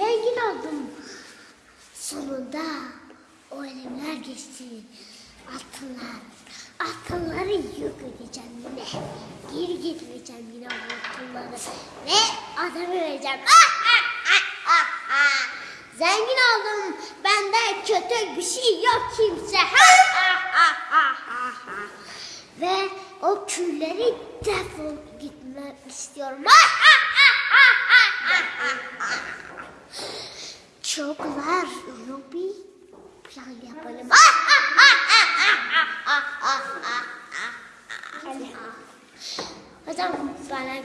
oldum. Sonunda o elemler geçti. Altınlar. Altınları yok edeceğim yine. Geri getireceğim yine o altınları. Ve adamı vereceğim. Ah, ah, ah, ah, ah. Zengin oldum. Bende kötü bir şey yok kimse. Ve o külleri defol gitmek istiyorum. Ha, ha, çok var Ruby. Plan yapalım. Hocam bana